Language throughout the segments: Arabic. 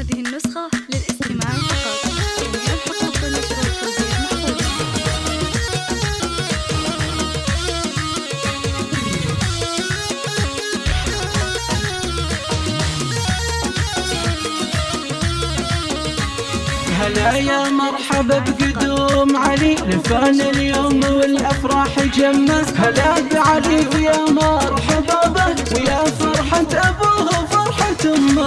هذه النسخة للاستماع فقط. الحقوق هلا يا مرحبا بقدوم علي لفان اليوم والأفراح جمه هلا بعلي ويا مرحبا به ويا فرحة أبوه وفرحة أمه.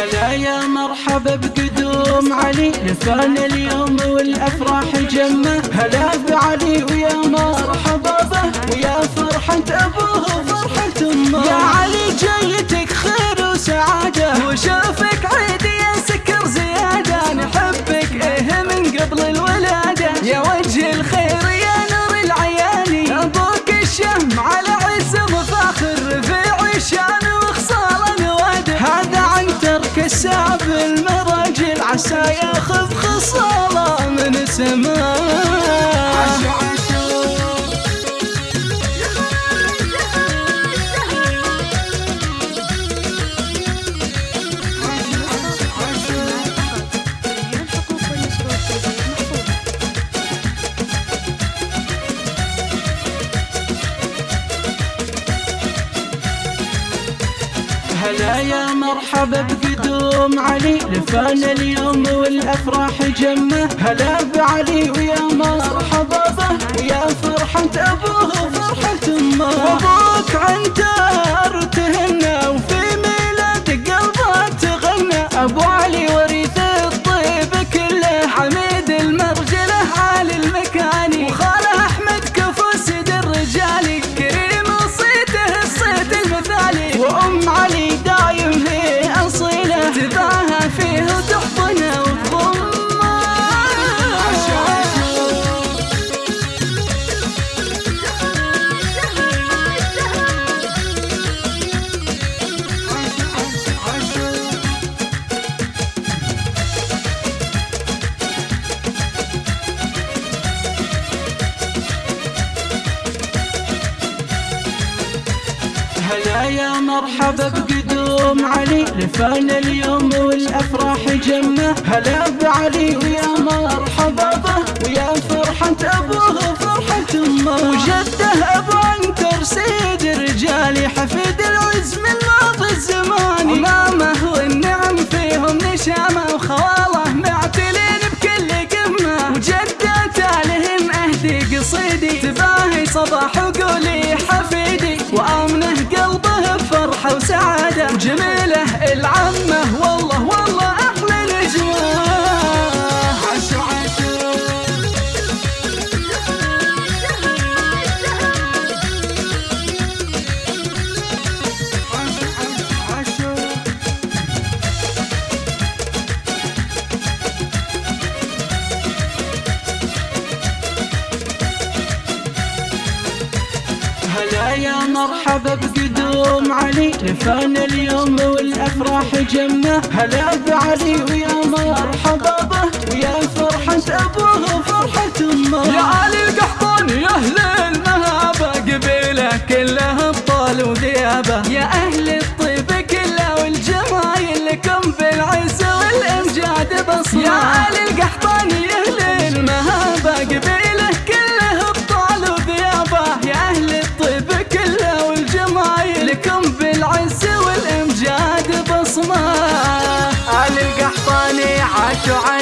هلا يا مرحبا بقدوم علي. لفان اليوم والأفراح جمة. هلا بعلي ويا مرحبا به. ويا فرحة أبوه وفرحة أمه. يا علي عسى ياخذ خصاله من سماه يا مرحبا بقدوم علي. لفان اليوم والأفراح جمة. هلا بعلي ويا مرحبا به. ويا فرحة أبوه وفرحة أمه. هلا يا مرحبا بقدوم علي لفان اليوم والأفراح جمة. هلا بعلي ويا مرحبا به ويا فرحة أبوه وفرحة أمه. وجده أبو عنتر سيد رجالي حفيد العز من ماضي الزمان. أمامه والنعم فيهم نشامة وخواله معتلين بكل قمة. وجدته لهم أهدي قصيدي تباهي صباح وقولي. بفرحه وسعاده يا مرحبا بقدوم علي. لفان اليوم والأفراح جمة. هلا بعلي ويا مرحبا به. ويا فرحة أبوه وفرحة أمه. يا علي القحطاني يا your